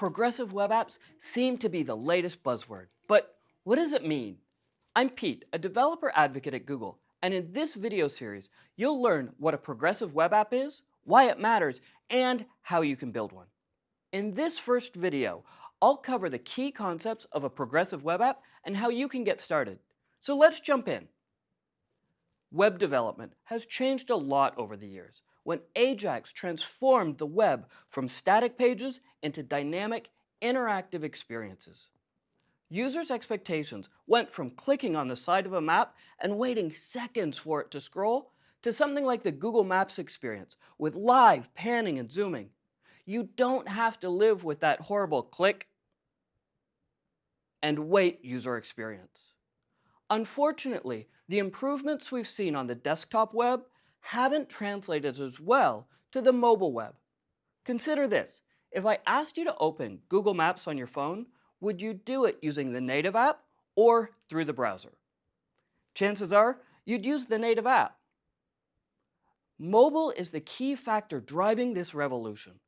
Progressive web apps seem to be the latest buzzword, but what does it mean? I'm Pete, a developer advocate at Google, and in this video series, you'll learn what a progressive web app is, why it matters, and how you can build one. In this first video, I'll cover the key concepts of a progressive web app and how you can get started. So let's jump in. Web development has changed a lot over the years, when Ajax transformed the web from static pages into dynamic, interactive experiences. Users' expectations went from clicking on the side of a map and waiting seconds for it to scroll to something like the Google Maps experience with live panning and zooming. You don't have to live with that horrible click and wait user experience. Unfortunately, the improvements we've seen on the desktop web haven't translated as well to the mobile web. Consider this. If I asked you to open Google Maps on your phone, would you do it using the native app or through the browser? Chances are you'd use the native app. Mobile is the key factor driving this revolution.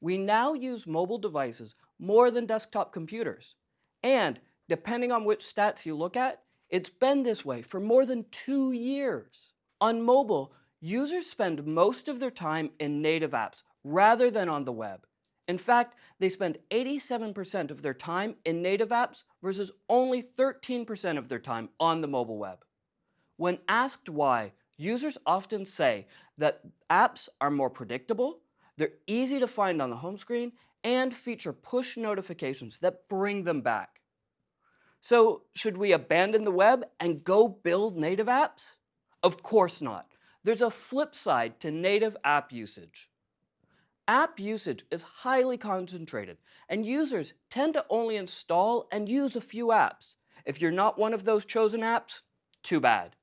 We now use mobile devices more than desktop computers. And depending on which stats you look at, it's been this way for more than two years. On mobile, Users spend most of their time in native apps rather than on the web. In fact, they spend 87% of their time in native apps versus only 13% of their time on the mobile web. When asked why, users often say that apps are more predictable, they're easy to find on the home screen, and feature push notifications that bring them back. So should we abandon the web and go build native apps? Of course not. There's a flip side to native app usage. App usage is highly concentrated, and users tend to only install and use a few apps. If you're not one of those chosen apps, too bad.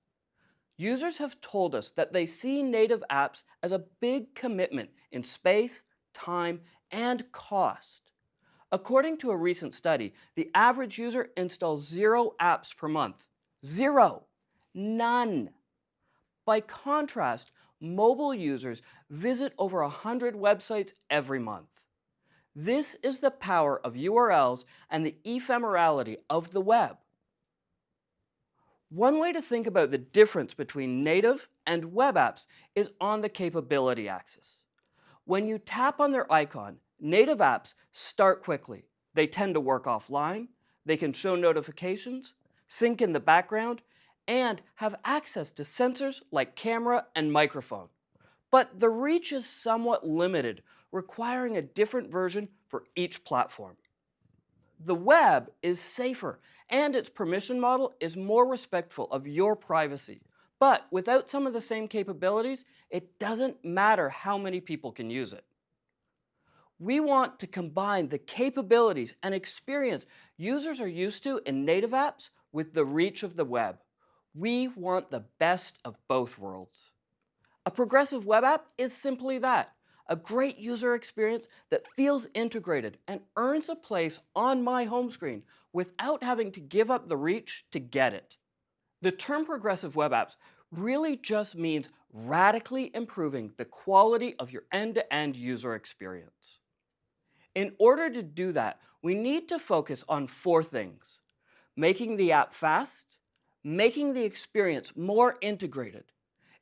Users have told us that they see native apps as a big commitment in space, time, and cost. According to a recent study, the average user installs zero apps per month. Zero. None. By contrast, mobile users visit over 100 websites every month. This is the power of URLs and the ephemerality of the web. One way to think about the difference between native and web apps is on the capability axis. When you tap on their icon, native apps start quickly. They tend to work offline, they can show notifications, sync in the background, and have access to sensors like camera and microphone. But the reach is somewhat limited, requiring a different version for each platform. The web is safer, and its permission model is more respectful of your privacy. But without some of the same capabilities, it doesn't matter how many people can use it. We want to combine the capabilities and experience users are used to in native apps with the reach of the web. We want the best of both worlds. A progressive web app is simply that, a great user experience that feels integrated and earns a place on my home screen without having to give up the reach to get it. The term progressive web apps really just means radically improving the quality of your end-to-end -end user experience. In order to do that, we need to focus on four things. Making the app fast, making the experience more integrated,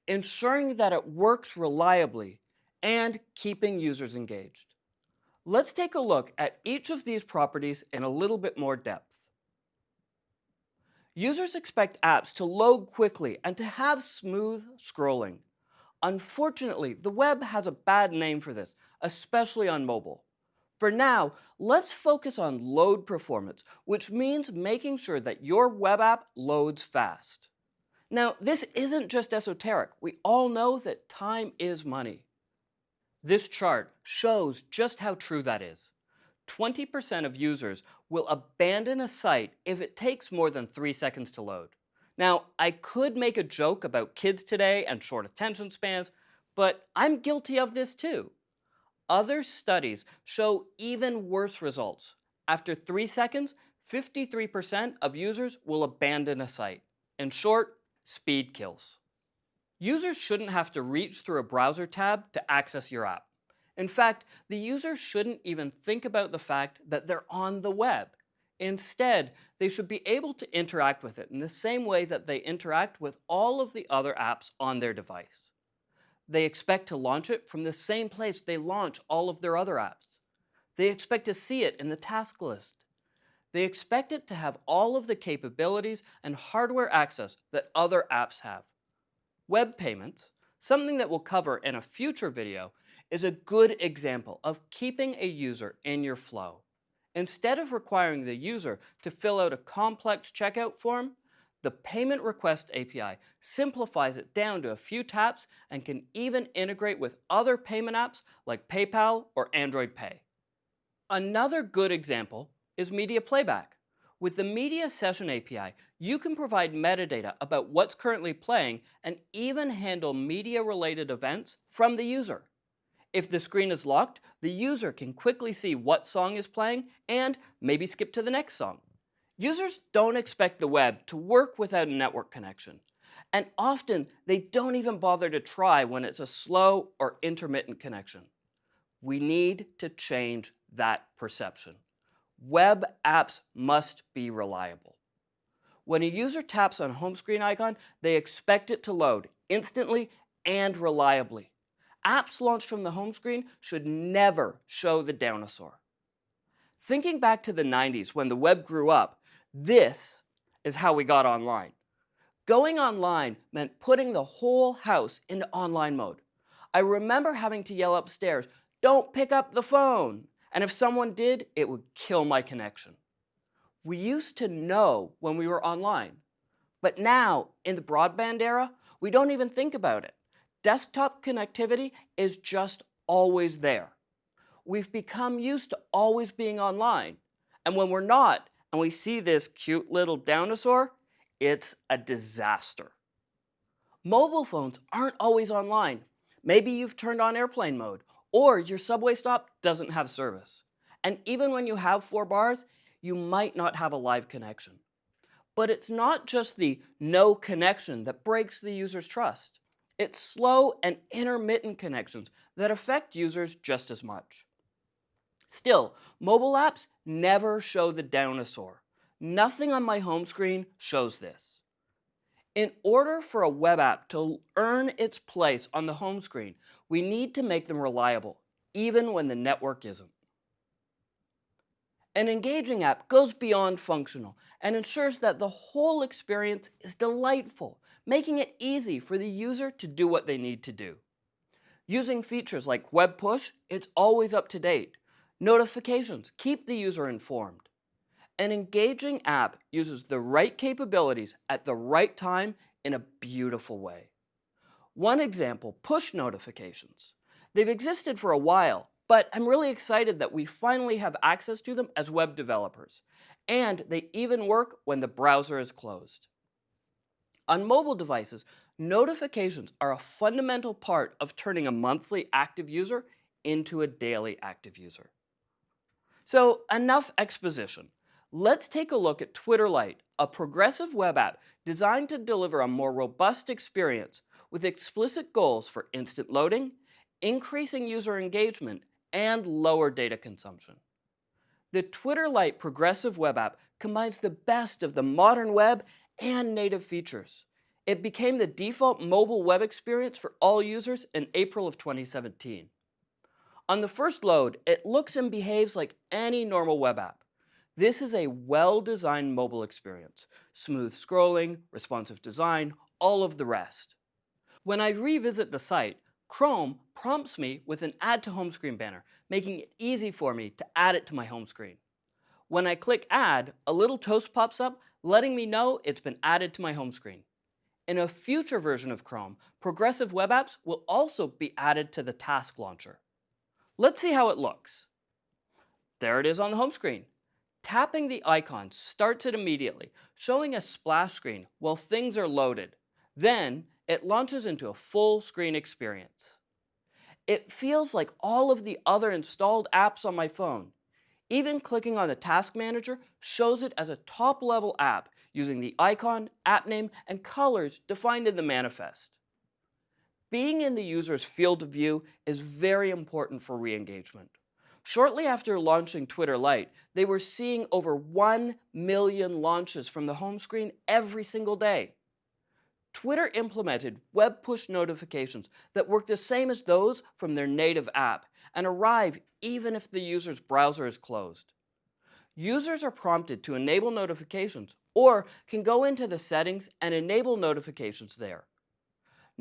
ensuring that it works reliably, and keeping users engaged. Let's take a look at each of these properties in a little bit more depth. Users expect apps to load quickly and to have smooth scrolling. Unfortunately, the web has a bad name for this, especially on mobile. For now, let's focus on load performance, which means making sure that your web app loads fast. Now, this isn't just esoteric. We all know that time is money. This chart shows just how true that is. 20% of users will abandon a site if it takes more than three seconds to load. Now, I could make a joke about kids today and short attention spans, but I'm guilty of this too. Other studies show even worse results. After three seconds, 53% of users will abandon a site. In short, speed kills. Users shouldn't have to reach through a browser tab to access your app. In fact, the user shouldn't even think about the fact that they're on the web. Instead, they should be able to interact with it in the same way that they interact with all of the other apps on their device. They expect to launch it from the same place they launch all of their other apps. They expect to see it in the task list. They expect it to have all of the capabilities and hardware access that other apps have. Web payments, something that we'll cover in a future video, is a good example of keeping a user in your flow. Instead of requiring the user to fill out a complex checkout form, the Payment Request API simplifies it down to a few taps and can even integrate with other payment apps like PayPal or Android Pay. Another good example is media playback. With the Media Session API, you can provide metadata about what's currently playing and even handle media-related events from the user. If the screen is locked, the user can quickly see what song is playing and maybe skip to the next song. Users don't expect the web to work without a network connection. And often, they don't even bother to try when it's a slow or intermittent connection. We need to change that perception. Web apps must be reliable. When a user taps on a home screen icon, they expect it to load instantly and reliably apps launched from the home screen should never show the dinosaur. Thinking back to the 90s when the web grew up, this is how we got online. Going online meant putting the whole house into online mode. I remember having to yell upstairs, don't pick up the phone. And if someone did, it would kill my connection. We used to know when we were online. But now, in the broadband era, we don't even think about it. Desktop connectivity is just always there. We've become used to always being online. And when we're not, and we see this cute little dinosaur, it's a disaster. Mobile phones aren't always online. Maybe you've turned on airplane mode, or your subway stop doesn't have service. And even when you have four bars, you might not have a live connection. But it's not just the no connection that breaks the user's trust. It's slow and intermittent connections that affect users just as much. Still, mobile apps never show the dinosaur. Nothing on my home screen shows this. In order for a web app to earn its place on the home screen, we need to make them reliable, even when the network isn't. An engaging app goes beyond functional and ensures that the whole experience is delightful making it easy for the user to do what they need to do. Using features like Web Push, it's always up to date. Notifications keep the user informed. An engaging app uses the right capabilities at the right time in a beautiful way. One example, push notifications. They've existed for a while, but I'm really excited that we finally have access to them as web developers. And they even work when the browser is closed. On mobile devices, notifications are a fundamental part of turning a monthly active user into a daily active user. So enough exposition. Let's take a look at Twitter Lite, a progressive web app designed to deliver a more robust experience with explicit goals for instant loading, increasing user engagement, and lower data consumption. The Twitter Lite progressive web app combines the best of the modern web and native features. It became the default mobile web experience for all users in April of 2017. On the first load, it looks and behaves like any normal web app. This is a well-designed mobile experience. Smooth scrolling, responsive design, all of the rest. When I revisit the site, Chrome prompts me with an Add to Home Screen banner, making it easy for me to add it to my home screen. When I click Add, a little toast pops up letting me know it's been added to my home screen. In a future version of Chrome, progressive web apps will also be added to the task launcher. Let's see how it looks. There it is on the home screen. Tapping the icon starts it immediately, showing a splash screen while things are loaded. Then, it launches into a full screen experience. It feels like all of the other installed apps on my phone, even clicking on the Task Manager shows it as a top-level app using the icon, app name, and colors defined in the manifest. Being in the user's field of view is very important for re-engagement. Shortly after launching Twitter Lite, they were seeing over 1 million launches from the home screen every single day. Twitter implemented web push notifications that work the same as those from their native app and arrive even if the user's browser is closed. Users are prompted to enable notifications or can go into the settings and enable notifications there.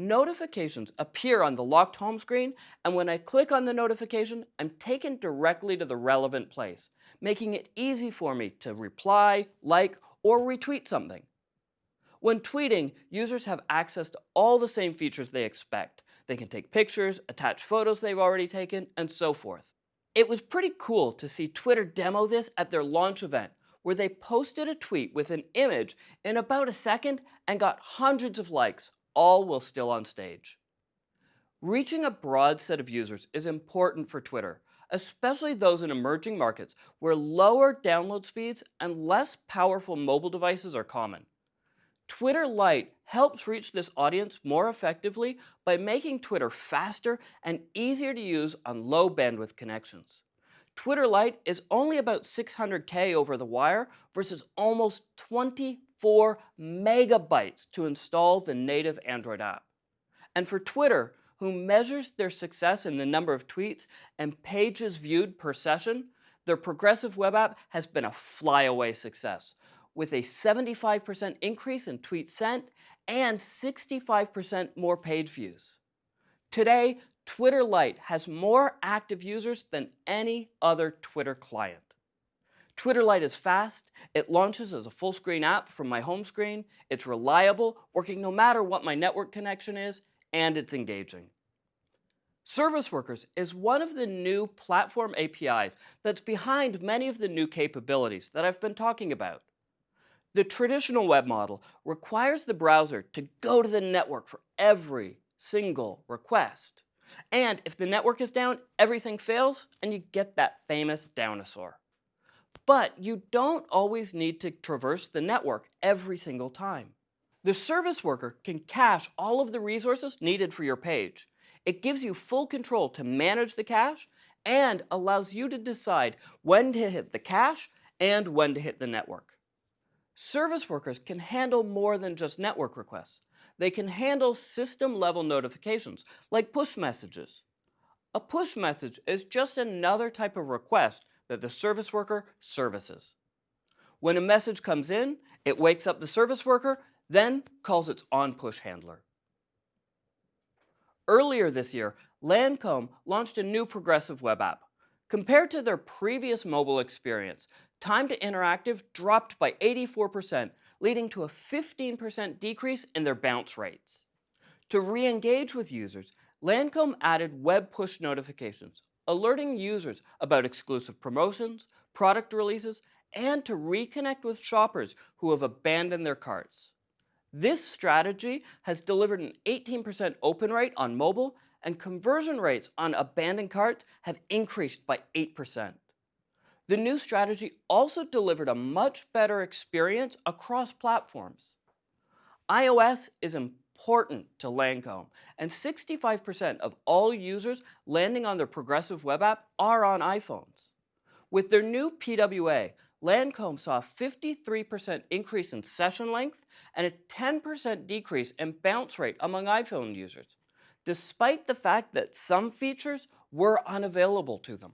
Notifications appear on the locked home screen, and when I click on the notification, I'm taken directly to the relevant place, making it easy for me to reply, like, or retweet something. When tweeting, users have access to all the same features they expect. They can take pictures, attach photos they've already taken, and so forth. It was pretty cool to see Twitter demo this at their launch event, where they posted a tweet with an image in about a second and got hundreds of likes, all while still on stage. Reaching a broad set of users is important for Twitter, especially those in emerging markets where lower download speeds and less powerful mobile devices are common. Twitter Lite helps reach this audience more effectively by making Twitter faster and easier to use on low bandwidth connections. Twitter Lite is only about 600K over the wire versus almost 24 megabytes to install the native Android app. And for Twitter, who measures their success in the number of tweets and pages viewed per session, their progressive web app has been a flyaway success, with a 75% increase in tweets sent and 65% more page views. Today, Twitter Lite has more active users than any other Twitter client. Twitter Lite is fast, it launches as a full screen app from my home screen, it's reliable, working no matter what my network connection is, and it's engaging. Service Workers is one of the new platform APIs that's behind many of the new capabilities that I've been talking about. The traditional web model requires the browser to go to the network for every single request. And if the network is down, everything fails, and you get that famous dinosaur. But you don't always need to traverse the network every single time. The service worker can cache all of the resources needed for your page. It gives you full control to manage the cache and allows you to decide when to hit the cache and when to hit the network. Service workers can handle more than just network requests they can handle system-level notifications, like push messages. A push message is just another type of request that the service worker services. When a message comes in, it wakes up the service worker, then calls its on-push handler. Earlier this year, Lancome launched a new progressive web app. Compared to their previous mobile experience, time to interactive dropped by 84% leading to a 15% decrease in their bounce rates. To re-engage with users, Lancome added web push notifications, alerting users about exclusive promotions, product releases, and to reconnect with shoppers who have abandoned their carts. This strategy has delivered an 18% open rate on mobile and conversion rates on abandoned carts have increased by 8%. The new strategy also delivered a much better experience across platforms. iOS is important to Lancome, and 65% of all users landing on their progressive web app are on iPhones. With their new PWA, Lancome saw a 53% increase in session length and a 10% decrease in bounce rate among iPhone users, despite the fact that some features were unavailable to them.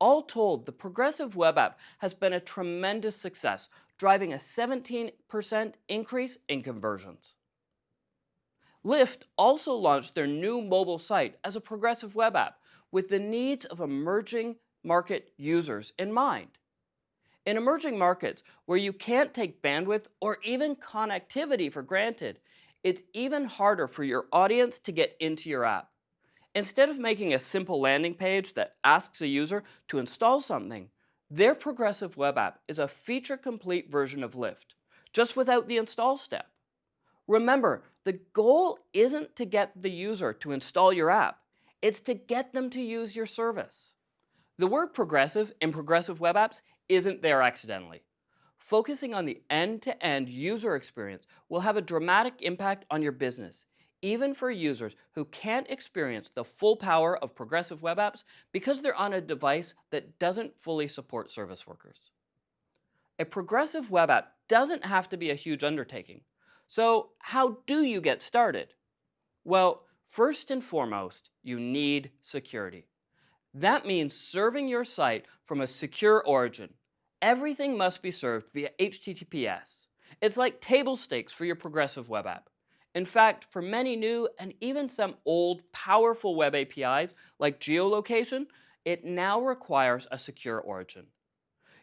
All told, the Progressive Web App has been a tremendous success, driving a 17% increase in conversions. Lyft also launched their new mobile site as a progressive web app with the needs of emerging market users in mind. In emerging markets where you can't take bandwidth or even connectivity for granted, it's even harder for your audience to get into your app. Instead of making a simple landing page that asks a user to install something, their progressive web app is a feature-complete version of Lyft, just without the install step. Remember, the goal isn't to get the user to install your app, it's to get them to use your service. The word progressive in progressive web apps isn't there accidentally. Focusing on the end-to-end -end user experience will have a dramatic impact on your business, even for users who can't experience the full power of progressive web apps because they're on a device that doesn't fully support service workers. A progressive web app doesn't have to be a huge undertaking. So how do you get started? Well, first and foremost, you need security. That means serving your site from a secure origin. Everything must be served via HTTPS. It's like table stakes for your progressive web app. In fact, for many new and even some old powerful web APIs like geolocation, it now requires a secure origin.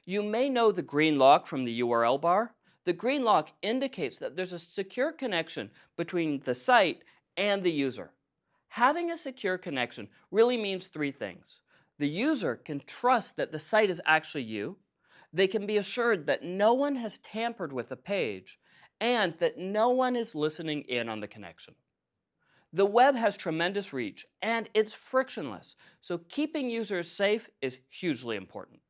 You may know the green lock from the URL bar. The green lock indicates that there's a secure connection between the site and the user. Having a secure connection really means three things. The user can trust that the site is actually you. They can be assured that no one has tampered with the page and that no one is listening in on the connection. The web has tremendous reach and it's frictionless, so keeping users safe is hugely important.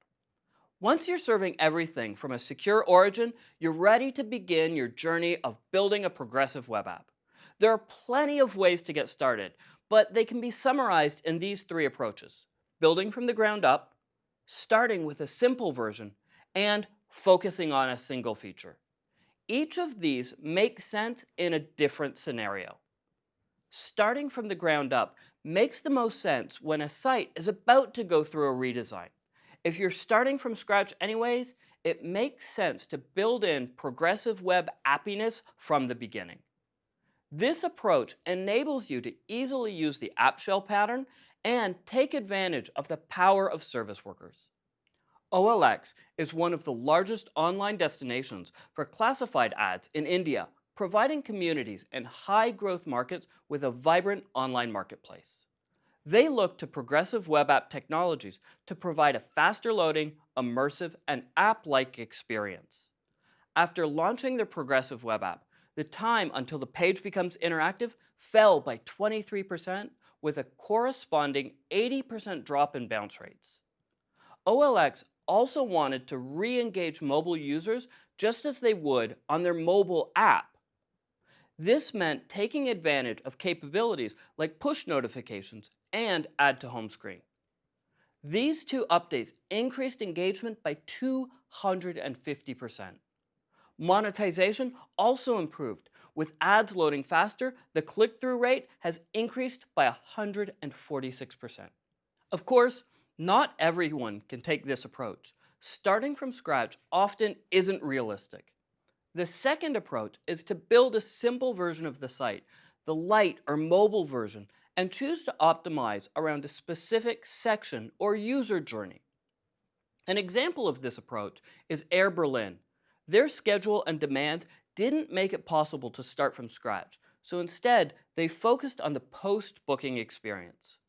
Once you're serving everything from a secure origin, you're ready to begin your journey of building a progressive web app. There are plenty of ways to get started, but they can be summarized in these three approaches. Building from the ground up, starting with a simple version, and focusing on a single feature. Each of these makes sense in a different scenario. Starting from the ground up makes the most sense when a site is about to go through a redesign. If you're starting from scratch anyways, it makes sense to build in progressive web appiness from the beginning. This approach enables you to easily use the app shell pattern and take advantage of the power of service workers. OLX is one of the largest online destinations for classified ads in India, providing communities and high growth markets with a vibrant online marketplace. They look to progressive web app technologies to provide a faster loading, immersive, and app-like experience. After launching their progressive web app, the time until the page becomes interactive fell by 23% with a corresponding 80% drop in bounce rates. OLX also wanted to re-engage mobile users just as they would on their mobile app this meant taking advantage of capabilities like push notifications and add to home screen. These two updates increased engagement by 250%. Monetization also improved. With ads loading faster, the click-through rate has increased by 146%. Of course, not everyone can take this approach. Starting from scratch often isn't realistic. The second approach is to build a simple version of the site, the light or mobile version, and choose to optimize around a specific section or user journey. An example of this approach is Air Berlin. Their schedule and demands didn't make it possible to start from scratch, so instead they focused on the post-booking experience.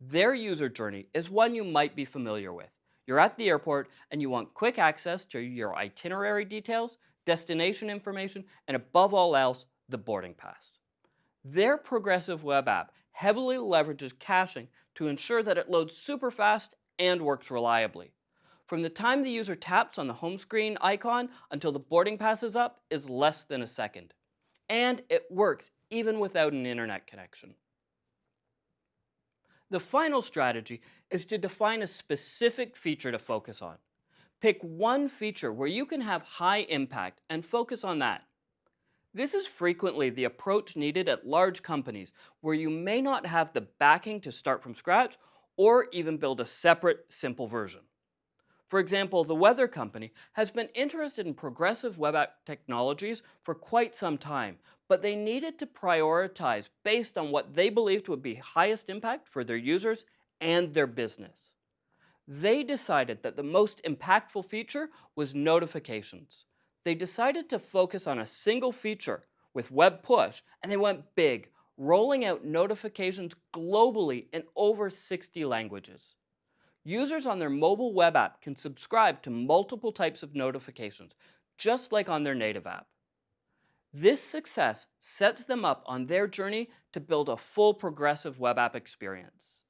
Their user journey is one you might be familiar with. You're at the airport and you want quick access to your itinerary details, destination information, and above all else, the boarding pass. Their progressive web app heavily leverages caching to ensure that it loads super fast and works reliably. From the time the user taps on the home screen icon until the boarding pass is up is less than a second. And it works even without an internet connection. The final strategy is to define a specific feature to focus on. Pick one feature where you can have high impact and focus on that. This is frequently the approach needed at large companies where you may not have the backing to start from scratch or even build a separate, simple version. For example, the weather company has been interested in progressive web app technologies for quite some time, but they needed to prioritize based on what they believed would be highest impact for their users and their business they decided that the most impactful feature was notifications. They decided to focus on a single feature with Web Push, and they went big, rolling out notifications globally in over 60 languages. Users on their mobile web app can subscribe to multiple types of notifications, just like on their native app. This success sets them up on their journey to build a full progressive web app experience.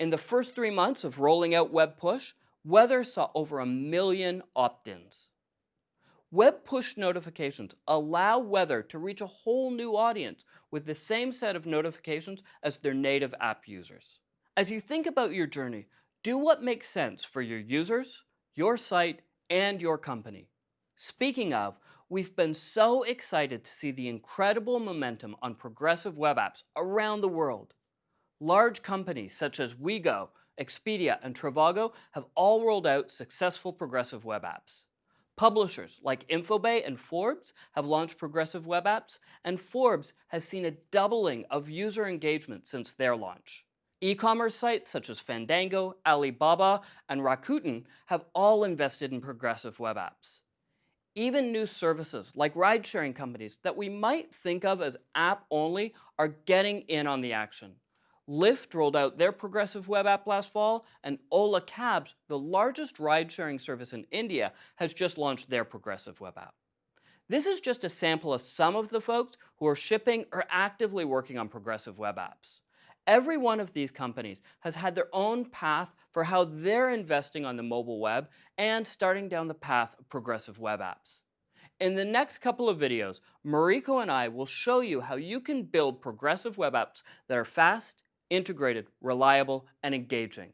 In the first three months of rolling out Web Push, Weather saw over a million opt-ins. Web push notifications allow weather to reach a whole new audience with the same set of notifications as their native app users. As you think about your journey, do what makes sense for your users, your site, and your company. Speaking of, we've been so excited to see the incredible momentum on progressive web apps around the world. Large companies such as WeGo, Expedia, and Trivago have all rolled out successful progressive web apps. Publishers like Infobae and Forbes have launched progressive web apps, and Forbes has seen a doubling of user engagement since their launch. E-commerce sites such as Fandango, Alibaba, and Rakuten have all invested in progressive web apps. Even new services like ride-sharing companies that we might think of as app-only are getting in on the action. Lyft rolled out their progressive web app last fall, and Ola Cabs, the largest ride-sharing service in India, has just launched their progressive web app. This is just a sample of some of the folks who are shipping or actively working on progressive web apps. Every one of these companies has had their own path for how they're investing on the mobile web and starting down the path of progressive web apps. In the next couple of videos, Mariko and I will show you how you can build progressive web apps that are fast, integrated, reliable, and engaging.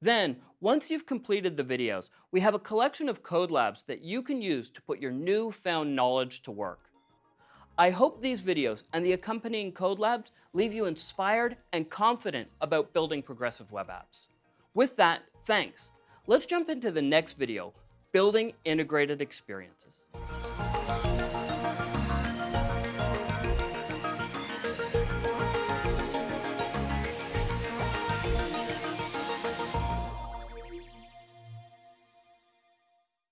Then, once you've completed the videos, we have a collection of code labs that you can use to put your newfound knowledge to work. I hope these videos and the accompanying code labs leave you inspired and confident about building progressive web apps. With that, thanks. Let's jump into the next video, Building Integrated Experiences.